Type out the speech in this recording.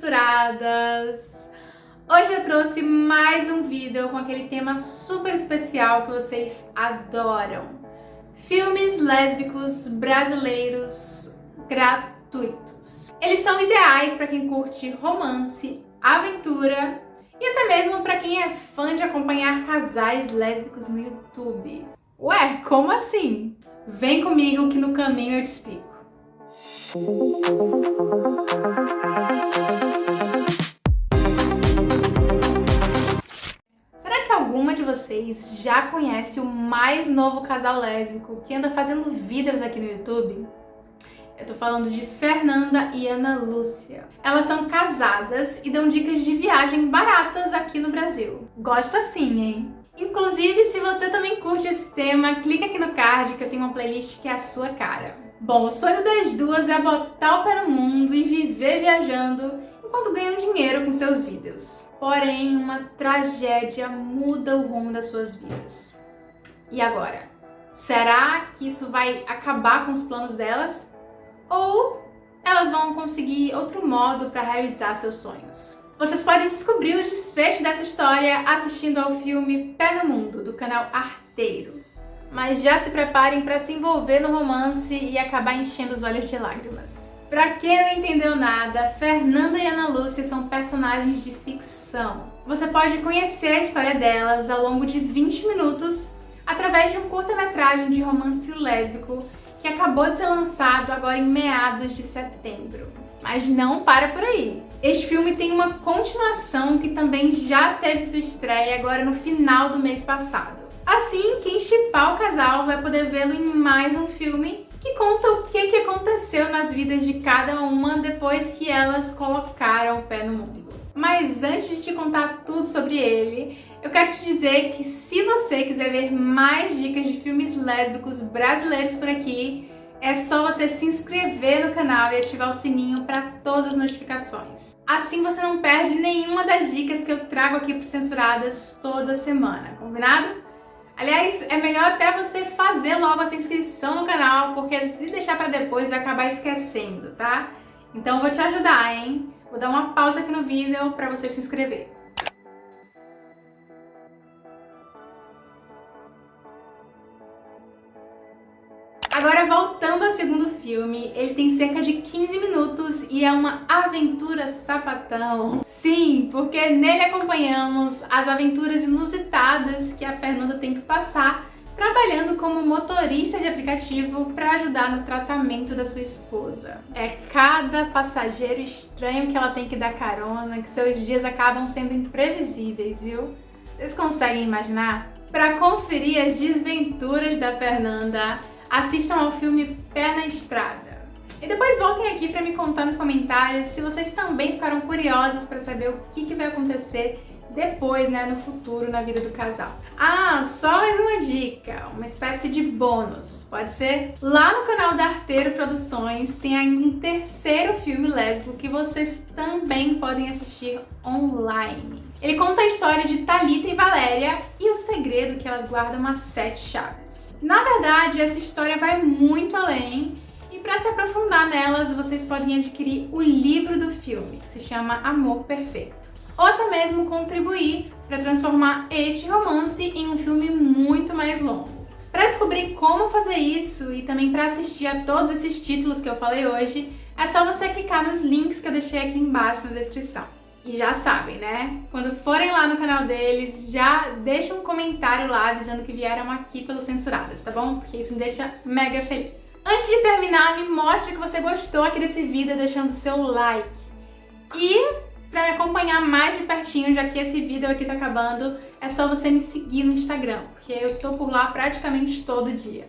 censuradas! Hoje eu trouxe mais um vídeo com aquele tema super especial que vocês adoram. Filmes lésbicos brasileiros gratuitos. Eles são ideais para quem curte romance, aventura e até mesmo para quem é fã de acompanhar casais lésbicos no YouTube. Ué, como assim? Vem comigo que no caminho eu te explico. Vocês já conhece o mais novo casal lésbico que anda fazendo vídeos aqui no YouTube? Eu tô falando de Fernanda e Ana Lúcia. Elas são casadas e dão dicas de viagem baratas aqui no Brasil. Gosta sim, hein? Inclusive, se você também curte esse tema, clica aqui no card que eu tenho uma playlist que é a sua cara. Bom, o sonho das duas é botar o pé no mundo e viver viajando enquanto ganham dinheiro com seus vídeos. Porém, uma tragédia muda o rumo das suas vidas. E agora? Será que isso vai acabar com os planos delas? Ou elas vão conseguir outro modo para realizar seus sonhos? Vocês podem descobrir o desfecho dessa história assistindo ao filme Pé no Mundo, do canal Arteiro mas já se preparem para se envolver no romance e acabar enchendo os olhos de lágrimas. Pra quem não entendeu nada, Fernanda e Ana Lúcia são personagens de ficção. Você pode conhecer a história delas ao longo de 20 minutos através de um curta-metragem de romance lésbico que acabou de ser lançado agora em meados de setembro. Mas não para por aí! Este filme tem uma continuação que também já teve sua estreia agora no final do mês passado. Assim, quem chipar o casal vai poder vê-lo em mais um filme que conta o que, que aconteceu nas vidas de cada uma depois que elas colocaram o pé no mundo. Mas antes de te contar tudo sobre ele, eu quero te dizer que se você quiser ver mais dicas de filmes lésbicos brasileiros por aqui, é só você se inscrever no canal e ativar o sininho para todas as notificações. Assim você não perde nenhuma das dicas que eu trago aqui para Censuradas toda semana, combinado? Aliás, é melhor até você fazer logo essa inscrição no canal, porque se deixar para depois vai acabar esquecendo, tá? Então eu vou te ajudar, hein? Vou dar uma pausa aqui no vídeo para você se inscrever. Agora, voltando ao segundo filme, ele tem cerca de 15 minutos e é uma aventura sapatão. Sim, porque nele acompanhamos as aventuras inusitadas que a Fernanda tem que passar trabalhando como motorista de aplicativo para ajudar no tratamento da sua esposa. É cada passageiro estranho que ela tem que dar carona, que seus dias acabam sendo imprevisíveis, viu? Vocês conseguem imaginar? Para conferir as desventuras da Fernanda, assistam ao filme Pé na Estrada. E depois voltem aqui para me contar nos comentários se vocês também ficaram curiosas para saber o que, que vai acontecer depois, né, no futuro, na vida do casal. Ah, só mais uma dica, uma espécie de bônus, pode ser? Lá no canal da Arteiro Produções tem ainda um terceiro filme lésbico que vocês também podem assistir online. Ele conta a história de Talita e Valéria e o segredo que elas guardam as sete chaves. Na verdade, essa história vai muito além e para se aprofundar nelas, vocês podem adquirir o livro do filme, que se chama Amor Perfeito ou até mesmo contribuir para transformar este romance em um filme muito mais longo. Para descobrir como fazer isso e também para assistir a todos esses títulos que eu falei hoje, é só você clicar nos links que eu deixei aqui embaixo na descrição. E já sabem, né? Quando forem lá no canal deles, já deixa um comentário lá avisando que vieram aqui pelos Censuradas, tá bom? Porque isso me deixa mega feliz. Antes de terminar, me mostre que você gostou aqui desse vídeo deixando seu like. E para me acompanhar mais de pertinho, já que esse vídeo aqui tá acabando, é só você me seguir no Instagram, porque eu tô por lá praticamente todo dia.